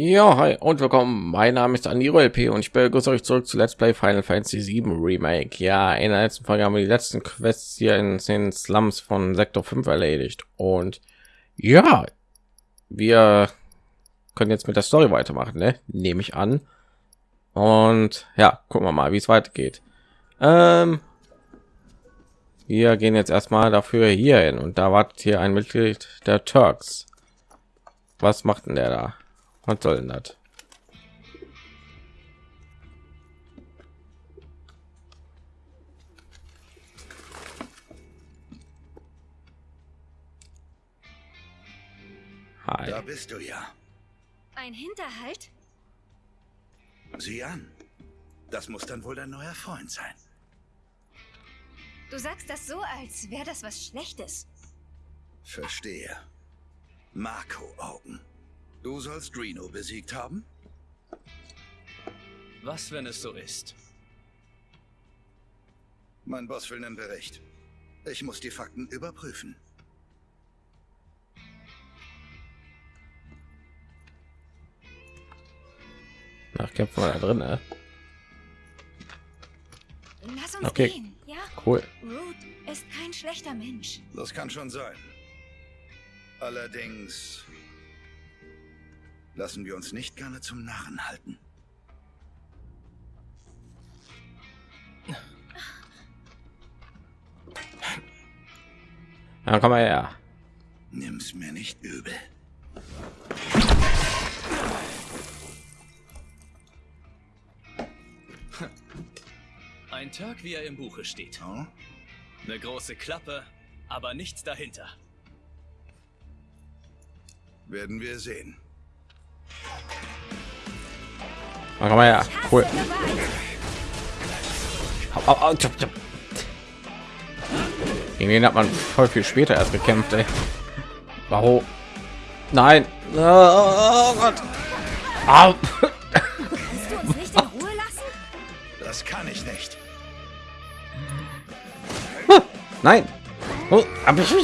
Ja, hi und willkommen. Mein Name ist Aniro LP und ich begrüße euch zurück zu Let's Play Final Fantasy 7 Remake. Ja, in der letzten Folge haben wir die letzten Quests hier in den Slums von Sektor 5 erledigt und ja, wir können jetzt mit der Story weitermachen, ne? Nehme ich an. Und ja, gucken wir mal, wie es weitergeht. Ähm, wir gehen jetzt erstmal dafür hier hin und da wartet hier ein Mitglied der Turks. Was macht denn der da? Was soll denn das? Hi. Da bist du ja. Ein Hinterhalt? Sieh an. Das muss dann wohl dein neuer Freund sein. Du sagst das so, als wäre das was Schlechtes. Verstehe. Marco Augen. Du sollst Reno besiegt haben? Was, wenn es so ist? Mein Boss will einen Bericht. Ich muss die Fakten überprüfen. Nach kämpfen wir da drin, ne? Lass uns Okay. gehen, ja? Cool. Root ist kein schlechter Mensch. Das kann schon sein. Allerdings lassen wir uns nicht gerne zum Narren halten. Ja, komm mal her. Nimm's mir nicht übel. Ein Tag, wie er im Buche steht. Oh? Eine große Klappe, aber nichts dahinter. Werden wir sehen. Komm mal her. Cool. Au, au, au, tschop, tschop. Gegen den hat man voll viel später erst gekämpft, ey. Warum? Nein. Oh Gott. Au. Das kann ich nicht. Nein. Oh, hab ich.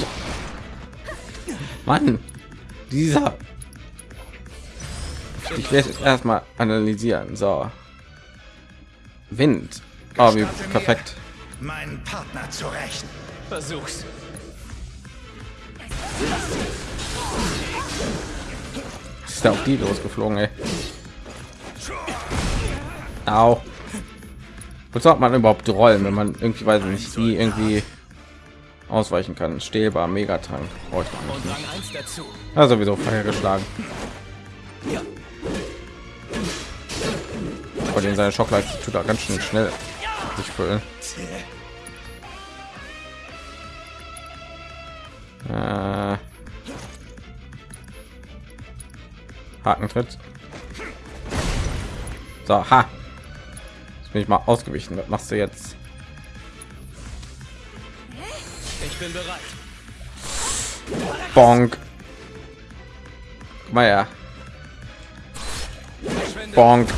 Mann. Dieser. Ich werde es erstmal analysieren. So. Wind. Oh, wie perfekt. Meinen Partner zu rächen. Versuch's. Ist der auf die losgeflogen, ey. Au. Wozu hat man überhaupt rollen, wenn man irgendwie weiß ich nicht, wie irgendwie ausweichen kann? Stählbar, Megatank. Brauche ich noch Und nicht. Rang 1 dazu. Ja, sowieso Feuer geschlagen. Ja. Bei den seine Schockleiste tut er ganz schön schnell sich füllen. Äh, Hakentritt. So, ha. Jetzt bin ich mal ausgewichen. Was machst du jetzt? Ich bin bereit. Bonk. Guck mal. Verschwinde. Bonk.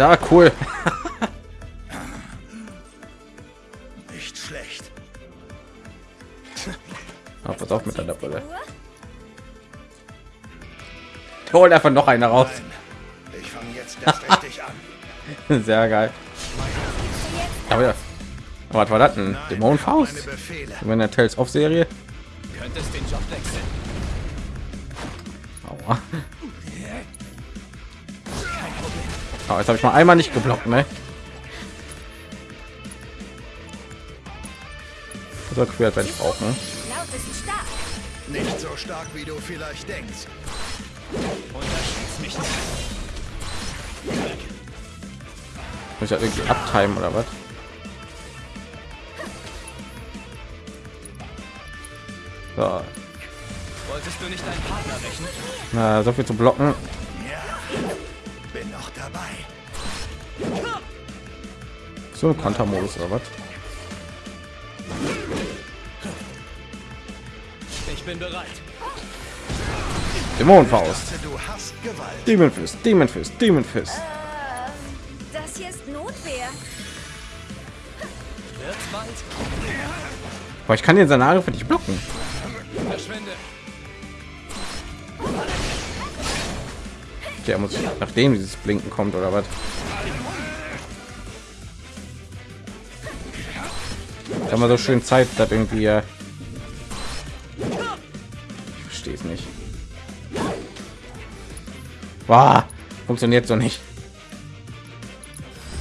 Ja, cool. Nicht schlecht. Oh, pass auf mit deiner Brille. Hol einfach noch eine raus. Nein. Ich fange jetzt erst richtig an. Sehr geil. Aber ja. Aber was war das denn? Nein, Dämon Faust? Meine Befehle. Wenn der Tales of Serie. Könntest den Job wechseln. Aua. Oh, jetzt habe ich mal einmal nicht geblockt, ne? So quer, wenn ich brauche, ne? Nicht so stark, wie du vielleicht denkst. Muss ich ja irgendwie abtimen oder was? So, Wolltest du nicht deinen Partner rächen? na, so viel zu blocken. So ein Kontermodus oder was? Ich bin bereit. Dämonenfaust. Du hast Gewalt. Demon Fist, Demon Fist, Demon Fist. Ähm, das hier ist Notwehr. Aber ich kann den seine Angriffe nicht blocken. Verschwinde. Okay, muss nachdem dieses Blinken kommt oder was? Da haben wir so schön Zeit, dass irgendwie. Äh ich verstehe es nicht. Wow, funktioniert so nicht.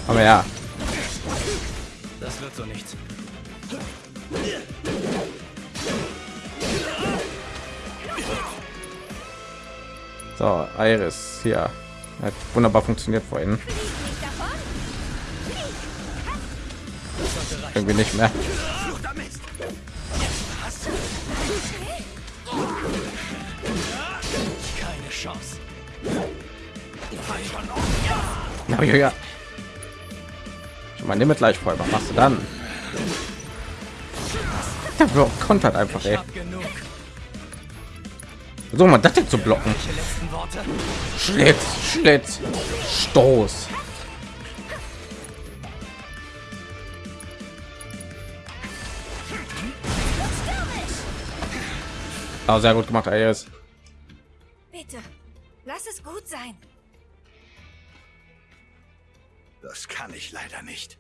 Aber ja, Das wird so nichts. so Iris hier hat wunderbar funktioniert vorhin. Irgendwie nicht mehr. Ja. Ich meine, mit gleich voll. Was machst du dann? Der Block kontert einfach, ey. So man das zu blocken. Schlitz, Schlitz, Stoß. Ah, sehr gut gemacht, Iris. Bitte, lass es gut sein. Das kann ich leider nicht.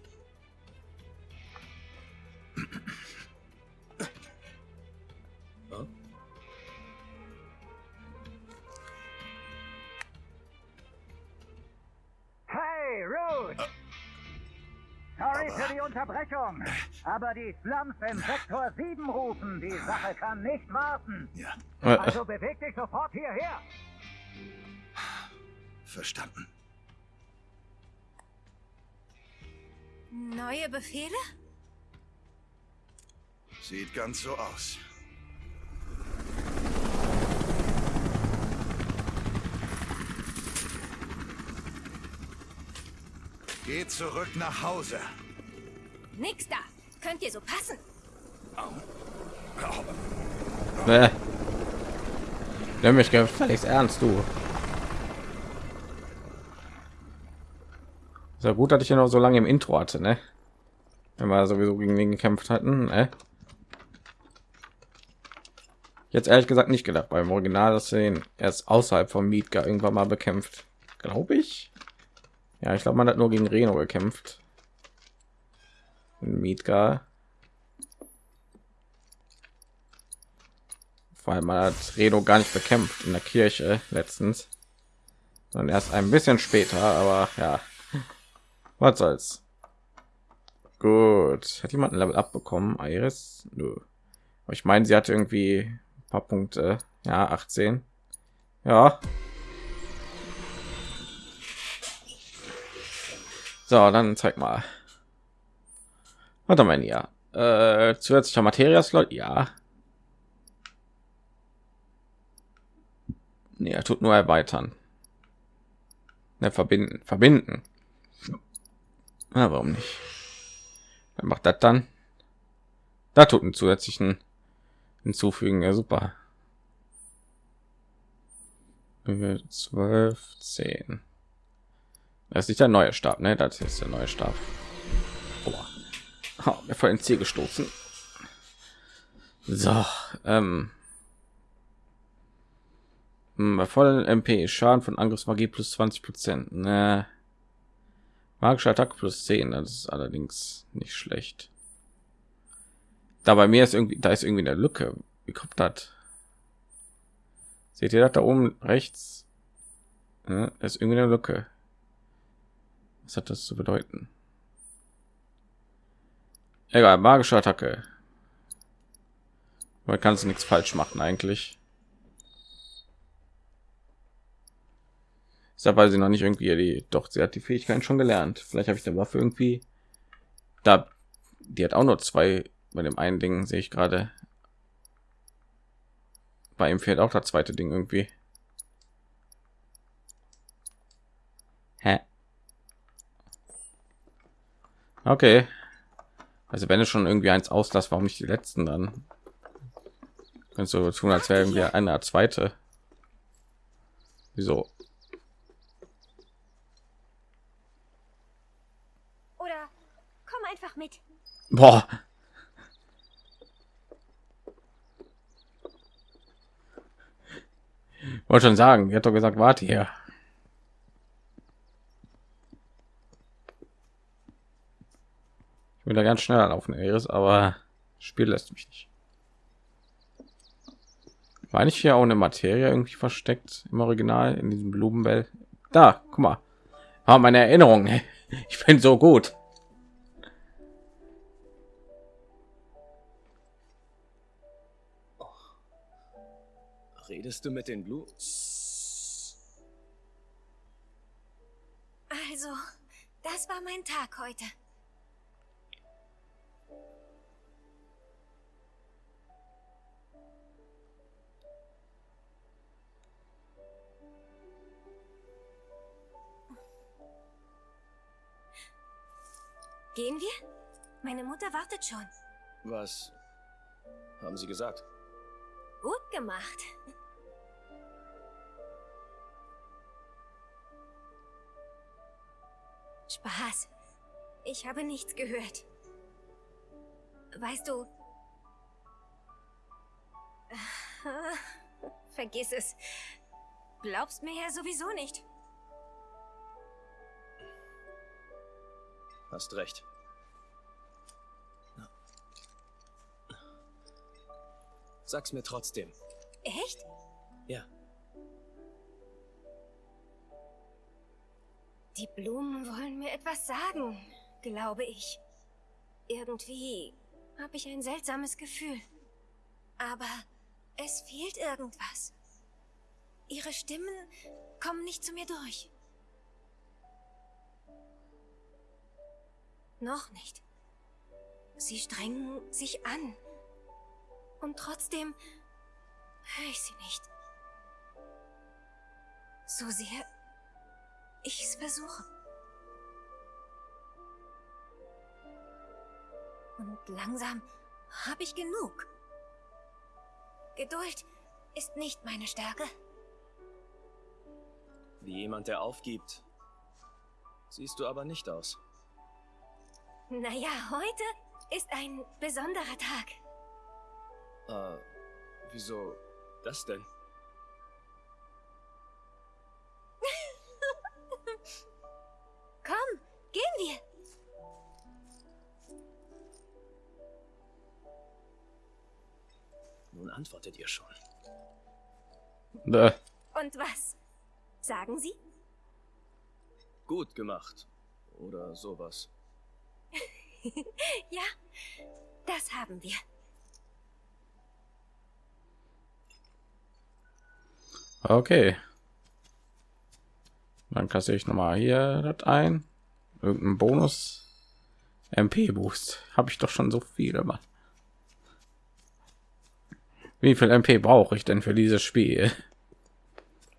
Hey, Ruth! Sorry für die Unterbrechung, aber die Slums im Sektor 7 rufen. Die Sache kann nicht warten. Ja, Äh, Also beweg dich sofort hierher. verstanden. Neue Befehle? Sieht ganz so aus. Geh zurück nach Hause. Nix da. Könnt ihr so passen? äh. Nimm mich gefälligst ernst, du. Ja gut, dass ich ja noch so lange im Intro hatte, ne? Wenn wir sowieso gegen den gekämpft hatten, ne? Jetzt ehrlich gesagt nicht gedacht beim Original, dass ihn erst außerhalb vom Mietgar irgendwann mal bekämpft. Glaube ich. Ja, ich glaube, man hat nur gegen Reno gekämpft. Mietgar. Vor allem man hat Reno gar nicht bekämpft in der Kirche letztens, sondern erst ein bisschen später. Aber ja, was soll's. Gut, hat jemand ein Level abbekommen? Iris? Nö. Aber ich meine, sie hatte irgendwie ein paar Punkte. Ja, 18. Ja. So, dann zeig mal. Warte mal, ja. Äh, zusätzlicher Materia-Slot, ja. Nee, er tut nur erweitern. Ne, verbinden, verbinden. Na, warum nicht? Dann macht das dann. Da tut einen zusätzlichen hinzufügen, ja super. Äh, Zwölf, zehn. Das ist nicht der neue Stab, ne? Das ist der neue Stab. Boah. Oh, mir vor ins Ziel gestoßen. So, ähm. Hm, Bei vollen MP Schaden von Angriffsmagie plus 20 Prozent. Ne. Magische Attacke plus 10, das ist allerdings nicht schlecht. Da bei mir ist irgendwie, da ist irgendwie eine Lücke. Wie kommt das? Seht ihr das da oben rechts? Ja, ist irgendwie eine Lücke. Was hat das zu bedeuten? Egal, magische Attacke. Man kann es nichts falsch machen eigentlich. Ist weil sie noch nicht irgendwie die, doch sie hat die Fähigkeiten schon gelernt. Vielleicht habe ich der Waffe irgendwie da, die hat auch nur zwei. Bei dem einen Ding sehe ich gerade. Bei ihm fehlt auch das zweite Ding irgendwie. Hä? Okay. Also wenn es schon irgendwie eins auslässt, warum nicht die letzten dann? Kannst du tun, als wäre irgendwie eine zweite. Wieso? einfach mit. Boah. Wollte schon sagen, wir hat doch gesagt, warte hier. Ich will da ganz schnell laufen, Eris, aber das Spiel lässt mich nicht. War nicht hier auch eine Materie irgendwie versteckt im Original in diesem Blumenwelt? Da, guck mal. Ah, meine Erinnerung. Ich bin so gut. Redest du mit den Blue? Also, das war mein Tag heute. Gehen wir? Meine Mutter wartet schon. Was haben sie gesagt? Gut gemacht. Spaß. Ich habe nichts gehört. Weißt du... Vergiss es. Glaubst mir ja sowieso nicht. Hast recht. Sag's mir trotzdem. Echt? Ja. Die Blumen wollen mir etwas sagen, glaube ich. Irgendwie habe ich ein seltsames Gefühl. Aber es fehlt irgendwas. Ihre Stimmen kommen nicht zu mir durch. Noch nicht. Sie strengen sich an. Und trotzdem höre ich sie nicht. So sehr ich es versuche. Und langsam habe ich genug. Geduld ist nicht meine Stärke. Wie jemand, der aufgibt. Siehst du aber nicht aus. Naja, heute ist ein besonderer Tag. Äh, wieso das denn? Komm, gehen wir. Nun antwortet ihr schon. Äh, Und was? Sagen Sie? Gut gemacht. Oder sowas. Ja, das haben wir. Okay. Dann kassiere ich noch mal hier das ein. Irgendein Bonus. MP Boost. Habe ich doch schon so viele, Mann. Wie viel MP brauche ich denn für dieses Spiel?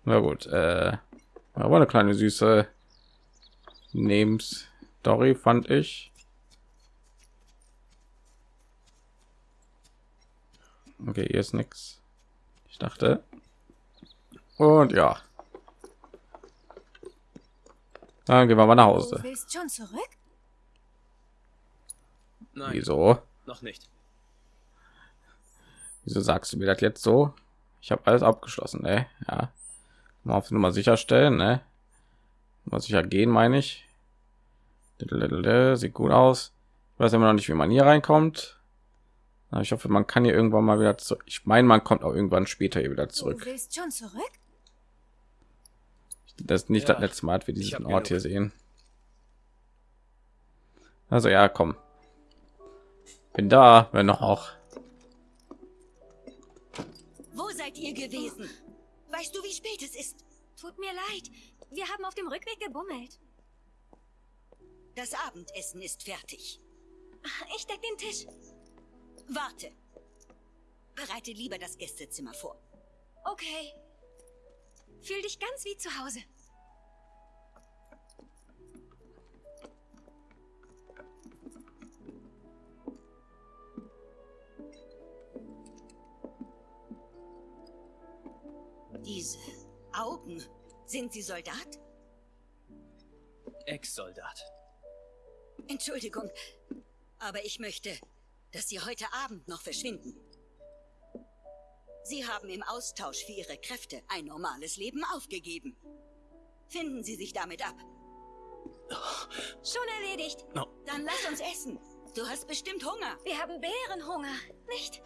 Na gut, äh, aber eine kleine süße Nebenstory fand ich. Okay, hier ist nichts. Ich dachte. Und ja. Dann gehen wir mal nach Du Hause. willst schon zurück? Nein, Wieso? noch nicht. Wieso sagst du mir das jetzt so? Ich habe alles abgeschlossen, ne? Ja. Mal auf Nummer sicherstellen, ne? Mal sicher gehen, meine ich. Sieht gut aus. Ich weiß immer noch nicht, wie man hier reinkommt. Aber ich hoffe, man kann hier irgendwann mal wieder zurück. Ich meine, man kommt auch irgendwann später hier wieder Du zurück. willst schon zurück? Das ist nicht Ja, das letzte Mal, dass wir diesen Ort hier genug. sehen. Also ja, komm. Bin da, wenn noch auch. Wo seid ihr gewesen? Weißt du, wie spät es ist? Tut mir leid. Wir haben auf dem Rückweg gebummelt. Das Abendessen ist fertig. Ich deck den Tisch. Warte. Bereite lieber das Gästezimmer vor. Okay. Fühl dich ganz wie zu Hause. Diese Augen. Sind Sie Soldat? Ex-Soldat. Entschuldigung, aber ich möchte, dass Sie heute Abend noch verschwinden. Sie haben im Austausch für Ihre Kräfte ein normales Leben aufgegeben. Finden Sie sich damit ab. Schon erledigt. No. Dann lass uns essen. Du hast bestimmt Hunger. Wir haben Bärenhunger, nicht?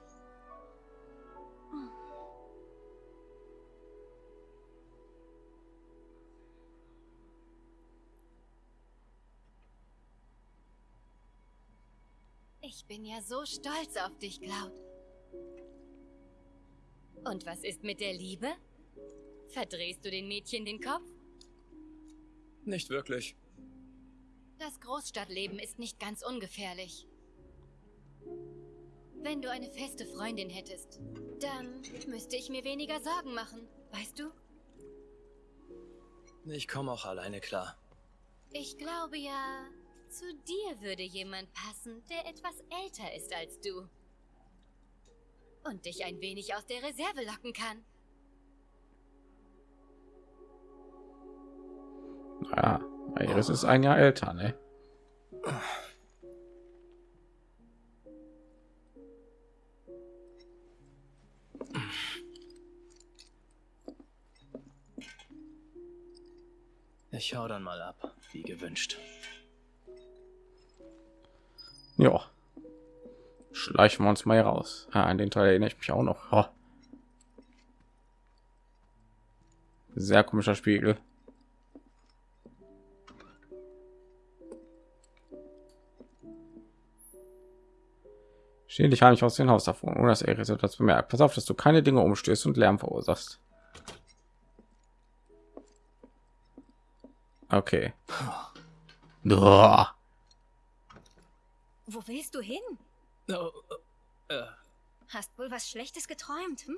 Ich bin ja so stolz auf dich, Cloud. Und was ist mit der Liebe? Verdrehst du den Mädchen den Kopf? Nicht wirklich. Das Großstadtleben ist nicht ganz ungefährlich. Wenn du eine feste Freundin hättest, dann müsste ich mir weniger Sorgen machen, weißt du? Ich komme auch alleine klar. Ich glaube ja, zu dir würde jemand passen, der etwas älter ist als du. Und dich ein wenig aus der Reserve locken kann. Ja, Iris ist ein Jahr älter, ne? Ich hau dann mal ab, wie gewünscht. Ja. Schleichen wir uns mal hier raus. Ah, an den Teil erinnere ich mich auch noch. Oh. Sehr komischer Spiegel. Steh dich heimlich aus dem Haus davon, ohne dass er etwas bemerkt. Pass auf, dass du keine Dinge umstößt und Lärm verursachst. Okay. Wo willst du hin? Oh, äh, Hast wohl was Schlechtes geträumt, hm?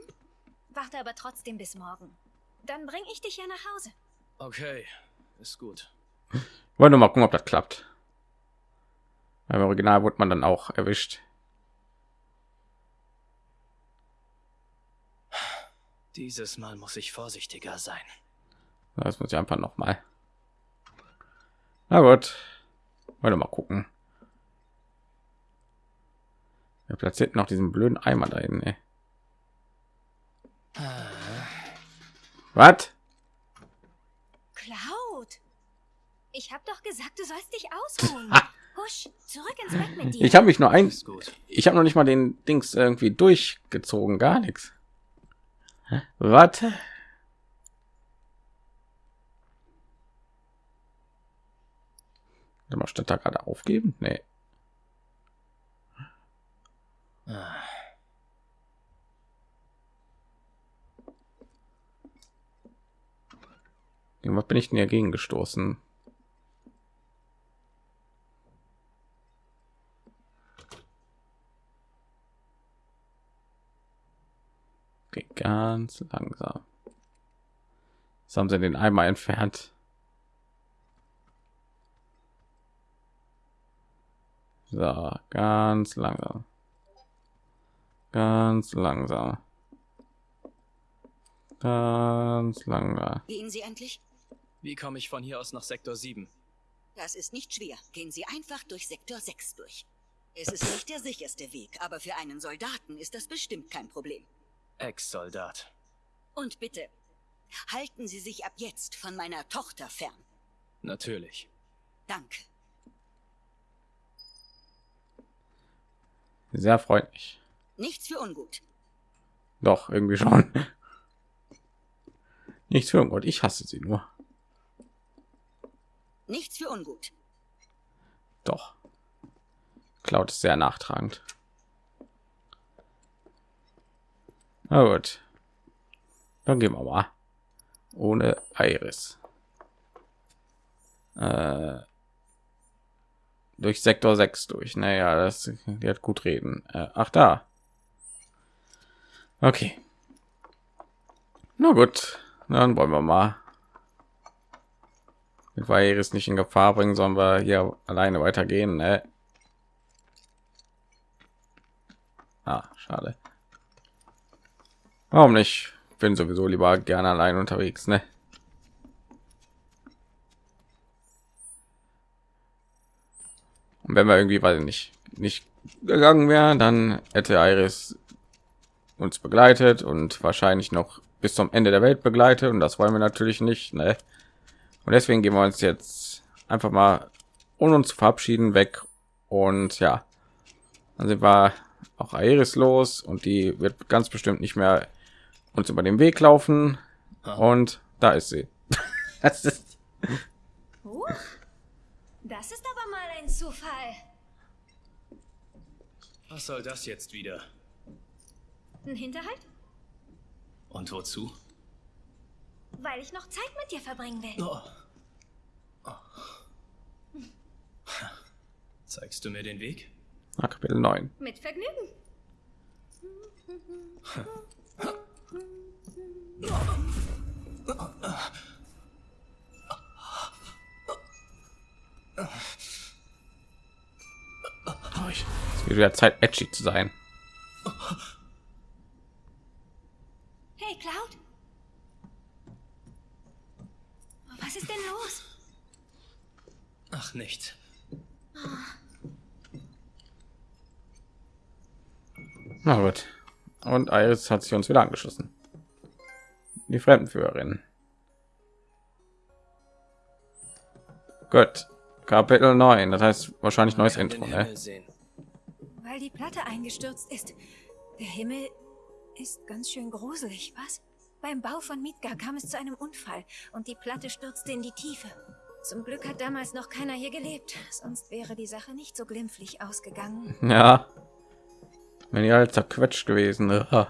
Warte aber trotzdem bis morgen. Dann bring ich dich ja nach Hause. okay, ist gut. Wollen wir mal gucken, ob das klappt. Beim Original wurde man dann auch erwischt. Dieses Mal muss ich vorsichtiger sein. Das muss ich einfach noch mal. Na gut. Wollen wir mal gucken. Er platziert noch diesen blöden Eimer da hinten. ey. Was? Cloud! Ich hab doch gesagt, du sollst dich ausruhen. Husch, zurück ins Bett mit dir. Ich habe mich nur ein, ich habe noch nicht mal den Dings irgendwie durchgezogen, gar nichts. Warte. Warte mal, statt da gerade aufgeben? Nee. Ah, Was bin ich denn dagegen gestoßen? Ganz langsam. Jetzt haben sie den Eimer entfernt. So, ganz langsam. Ganz langsam. Ganz langsam. Gehen Sie endlich? Wie komme ich von hier aus nach Sektor 7? Das ist nicht schwer. Gehen Sie einfach durch Sektor 6 durch. Es ist nicht der sicherste Weg, aber für einen Soldaten ist das bestimmt kein Problem. Ex-Soldat. Und bitte, halten Sie sich ab jetzt von meiner Tochter fern. Natürlich. Danke. Sehr freundlich. Nichts für ungut. Doch, irgendwie schon. Nichts für Gott, ich hasse sie nur. Nichts für ungut. Doch. Cloud ist sehr nachtragend. Na gut. Dann gehen wir mal. Ohne Iris. Äh, durch Sektor 6 durch. Naja, das die hat gut reden. Äh, ach da. Okay. Na gut, dann wollen wir mal. Mit Iris nicht in Gefahr bringen, sollen wir hier alleine weitergehen. Ne? Ah, schade. Warum nicht? Bin sowieso lieber gerne allein unterwegs, ne? Und wenn wir irgendwie, weil nicht nicht gegangen wären, dann hätte Iris uns begleitet und wahrscheinlich noch bis zum Ende der Welt begleitet und das wollen wir natürlich nicht, ne? Und deswegen gehen wir uns jetzt einfach mal ohne uns zu verabschieden weg und ja, Also war auch Aeris los und die wird ganz bestimmt nicht mehr uns über den Weg laufen. Und da ist sie. das ist Uh, das ist aber mal ein Zufall. Was soll das jetzt wieder? Ein Hinterhalt? Und wozu? Weil ich noch Zeit mit dir verbringen will. Oh. Oh. Zeigst du mir den Weg? ah, Kapitel 9. Mit Vergnügen. Es wird wieder Zeit, edgy zu sein. Hey, Cloud. Was ist denn los? Ach, nicht. Na gut. Und Iris hat sich uns wieder angeschlossen. Die Fremdenführerin. Gut. Kapitel 9. Das heißt wahrscheinlich neues Intro, ne? Weil die Platte eingestürzt ist. Der Himmel ist ganz schön gruselig, was? Beim Bau von Midgar kam es zu einem Unfall und die Platte stürzte in die Tiefe. Zum Glück hat damals noch keiner hier gelebt, sonst wäre die Sache nicht so glimpflich ausgegangen. Ja. Wenn ihr halt zerquetscht gewesen. Ja,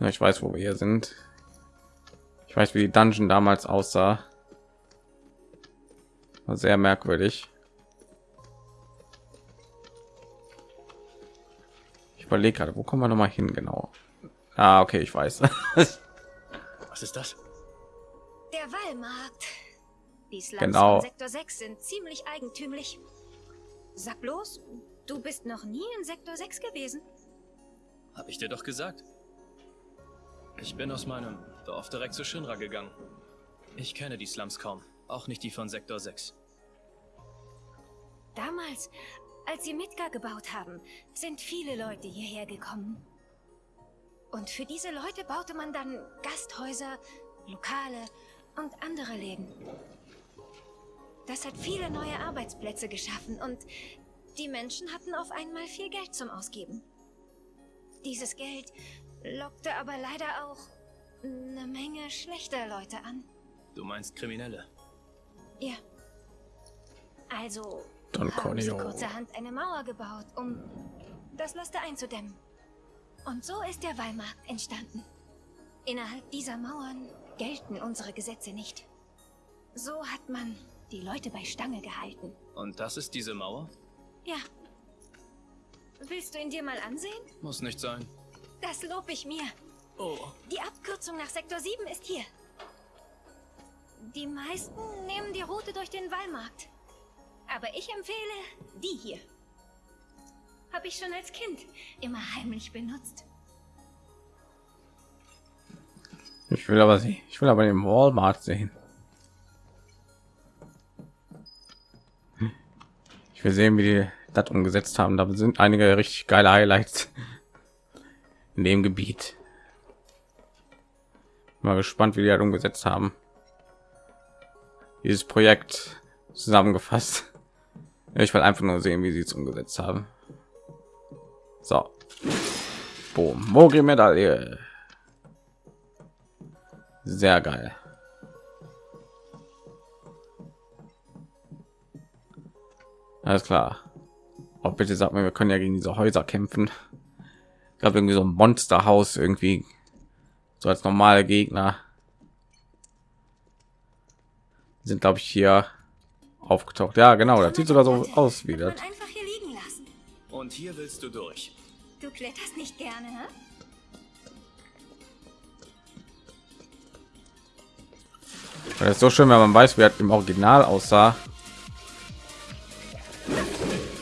ich weiß, wo wir hier sind. Ich weiß, wie die Dungeon damals aussah. War sehr merkwürdig. Ich überlege gerade, wo kommen wir noch mal hin genau? Ah, okay, ich weiß. Was ist das? Der Wallmarkt. Die Slums Genau. von Sektor 6 sind ziemlich eigentümlich. Sag bloß, du bist noch nie in Sektor 6 gewesen. Hab ich dir doch gesagt. Ich bin aus meinem Dorf direkt zu Shinra gegangen. Ich kenne die Slums kaum, auch nicht die von Sektor 6. Damals, als sie Midgar gebaut haben, sind viele Leute hierher gekommen. Und für diese Leute baute man dann Gasthäuser, Lokale und andere Läden. Das hat viele neue Arbeitsplätze geschaffen und die Menschen hatten auf einmal viel Geld zum Ausgeben. Dieses Geld lockte aber leider auch eine Menge schlechter Leute an. Du meinst Kriminelle? Ja. Also Don haben sie kurzerhand eine Mauer gebaut, um das Laster einzudämmen. Und so ist der Wallmarkt entstanden. Innerhalb dieser Mauern gelten unsere Gesetze nicht. So hat man die Leute bei Stange gehalten. Und das ist diese Mauer? Ja. Willst du ihn dir mal ansehen? Muss nicht sein. Das lob ich mir. Oh, Die Abkürzung nach Sektor 7 ist hier. Die meisten nehmen die Route durch den Wallmarkt. Aber ich empfehle die hier. Habe ich schon als Kind immer heimlich benutzt. Ich will aber sie. Ich will aber den Walmart sehen. Ich will sehen, wie die das umgesetzt haben. Da sind einige richtig geile Highlights in dem Gebiet. Mal gespannt, wie die das umgesetzt haben. Dieses Projekt zusammengefasst. Ich will einfach nur sehen, wie sie es umgesetzt haben. So. Boom. Mogri Medaille. Sehr geil. Alles klar. Oh, bitte sag mir, wir können ja gegen diese Häuser kämpfen. Ich glaube irgendwie so ein Monsterhaus irgendwie so als normale Gegner sind glaube ich hier aufgetaucht. Ja, genau, das sieht sogar so aus wie das. man einfach hier liegen lassen. und hier willst du durch. Du kletterst nicht gerne, hä? Das ist so schön, wenn man weiß, wie das im Original aussah.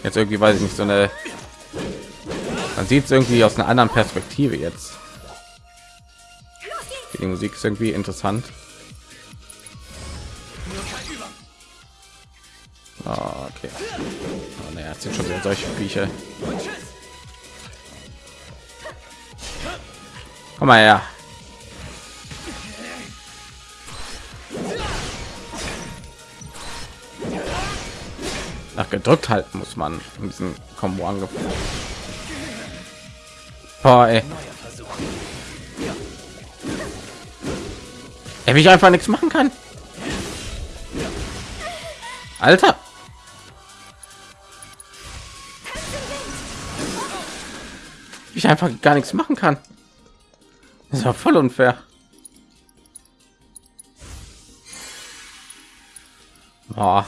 Jetzt irgendwie weiß ich nicht so eine. Man sieht es irgendwie aus einer anderen Perspektive jetzt. Die Musik ist irgendwie interessant. Ah, okay. Oh, naja, sind schon wieder solche Viecher. Komm mal her. Gedrückt halten muss man in diesem Combo angefangen. Boah, ey. Er ich einfach nichts machen kann. Alter. Ich einfach gar nichts machen kann. Das war voll unfair. Boah.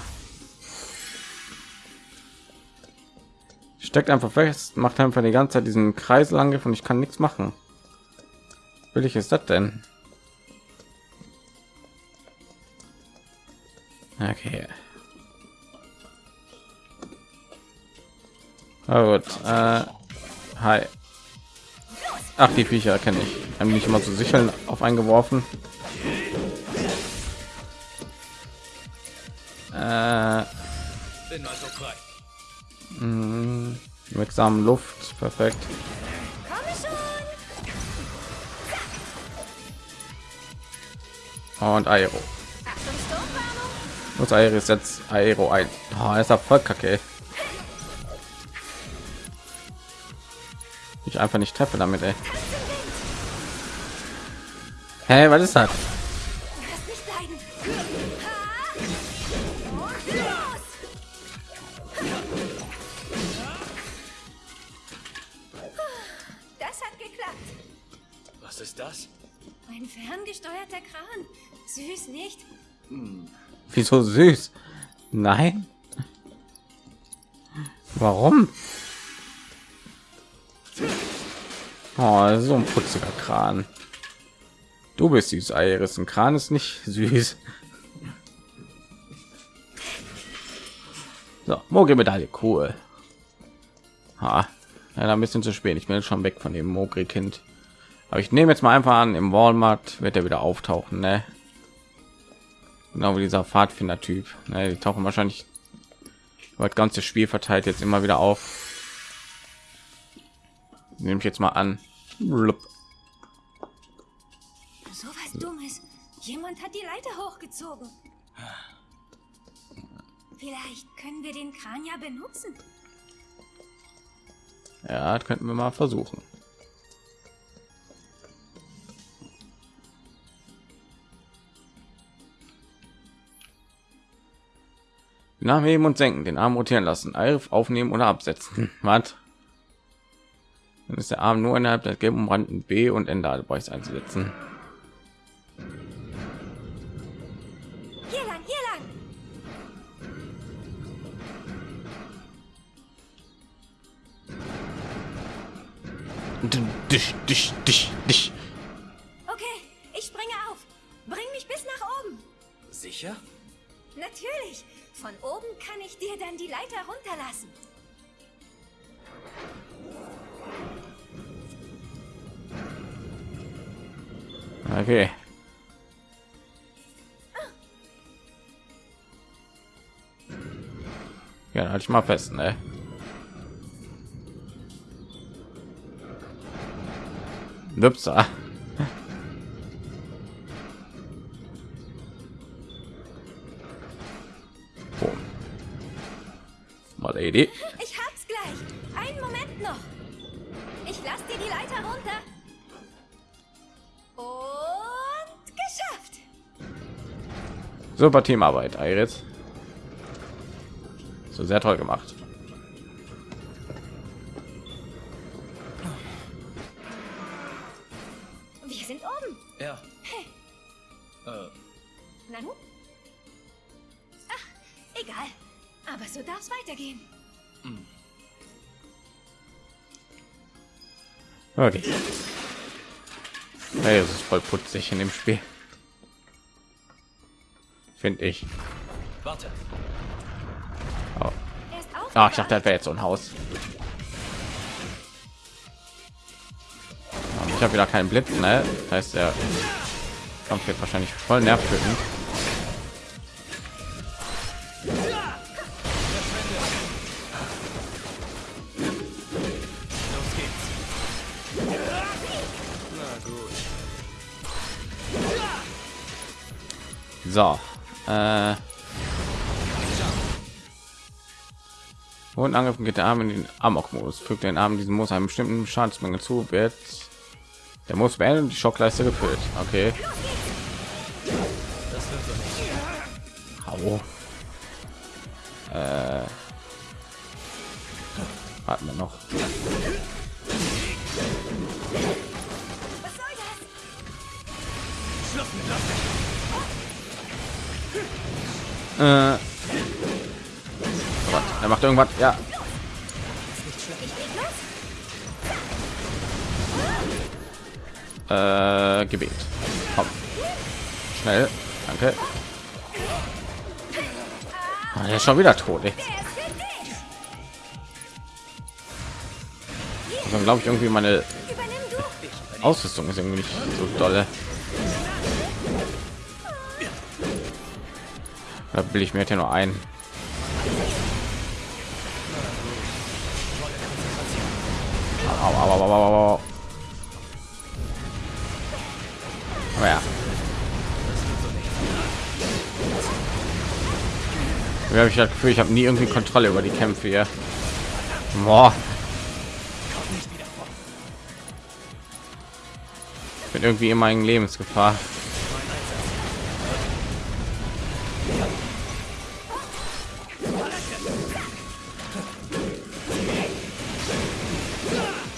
Steckt einfach fest, macht einfach die ganze Zeit diesen Kreiselangriff und ich kann nichts machen. Will ich ist das denn? Okay. Na gut. Äh, hi. Ach, die Viecher kenne ich. Haben nicht immer zu sicheln auf eingeworfen. Äh, Bin mal so frei. Mh, wirksamen Luft, perfekt. Und Aero. Muss Aero jetzt Aero ein. Oh, ist ja voll kacke. Ich einfach nicht treffe damit, ey. Hey, was ist das? Wieso süß? Nein. Warum? Oh, so ein putziger Kran. Du bist süß, Iris. Ein Kran ist nicht süß. So, Mogri-Medaille, cool. Ha, ja, ein bisschen zu spät. Ich bin schon weg von dem Mogri-Kind. Aber ich nehme jetzt mal einfach an, im Walmart wird er wieder auftauchen, ne? Genau wie dieser Pfadfinder-Typ. Ne? Die tauchen wahrscheinlich über das ganze Spiel verteilt jetzt immer wieder auf. Nehme ich jetzt mal an. Blub. So was Dummes. Jemand hat die Leiter hochgezogen. Vielleicht können wir den Kran ja benutzen. Ja, das könnten wir mal versuchen. Nach heben und senken, den Arm rotieren lassen, Alf aufnehmen oder absetzen. Was? Dann ist der Arm nur innerhalb der gelben umrandten B und Ende Bereichs einzusetzen. Hier lang, hier lang. Dich, dich, dich, dich. Okay, ich springe auf. Bring mich bis nach oben. Sicher? Natürlich. Von oben kann ich dir dann die Leiter runterlassen. Okay. Ja, halt ich mal fest, ne? Nüpser. Lady. Ich hab's gleich. Einen Moment noch. Ich lass dir die Leiter runter. Und geschafft. Super Teamarbeit, Iris. So sehr toll gemacht. Okay. Hey, es ist voll putzig in dem Spiel. Finde ich. Warte. Oh. Ah, ich dachte, das wäre jetzt so ein Haus. Ich habe wieder keinen Blitz, ne? Das heißt, der Kampf wird wahrscheinlich voll nervtötend. So. Äh. Und Angriff geht der Arm in den Amok-Modus. Fügt den Arm diesen Muss einem bestimmten Schadensmenge zu, wird der muss beendet und die Schockleiste gefüllt. Okay. Hau. Äh. Warten wir noch. Äh. Gott, er macht irgendwas. Ja. Äh, Gebet. Komm. Schnell. Danke. Ah, der ist schon wieder tot. Ey. Also, glaube ich irgendwie meine. Ausrüstung ist irgendwie nicht so dolle. Da will ich mir ja nur ein. Au, ja. Wie habe ich das Gefühl, ich habe nie irgendwie Kontrolle über die Kämpfe hier. Boah. Ich bin irgendwie immer in Lebensgefahr.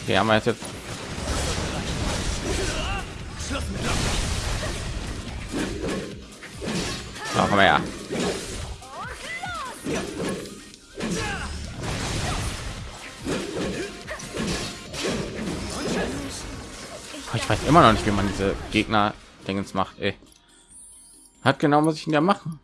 Wir haben jetzt So, komm her. Ich weiß immer noch nicht, wie man diese Gegner Dingens macht. Ey. Hat genau muss ich denn da machen?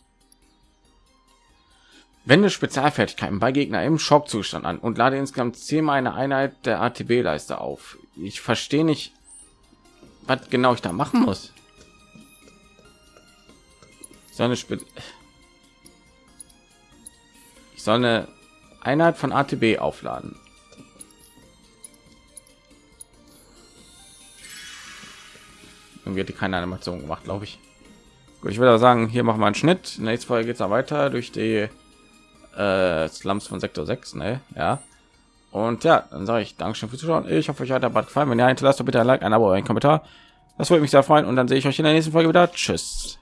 Wende Spezialfertigkeiten bei Gegner im Schockzustand an und lade insgesamt zehnmal eine Einheit der ATB-Leiste auf. Ich verstehe nicht, was genau ich da machen muss. Ich soll eine, Spe ich soll eine Einheit von ATB aufladen. Irgendwie hat die keine Animation gemacht, glaube ich. Gut, ich würde sagen, hier machen wir einen Schnitt. Nächste Folge geht es weiter durch die äh, Slums von Sektor 6, ne? Ja. Und ja, dann sage ich Dankeschön fürs Zuschauen. Ich hoffe, euch hat der Bad gefallen. Wenn ja, hinterlasst doch bitte ein Like, ein Abo, ein Kommentar. Das würde mich sehr freuen. Und dann sehe ich euch in der nächsten Folge wieder. Tschüss.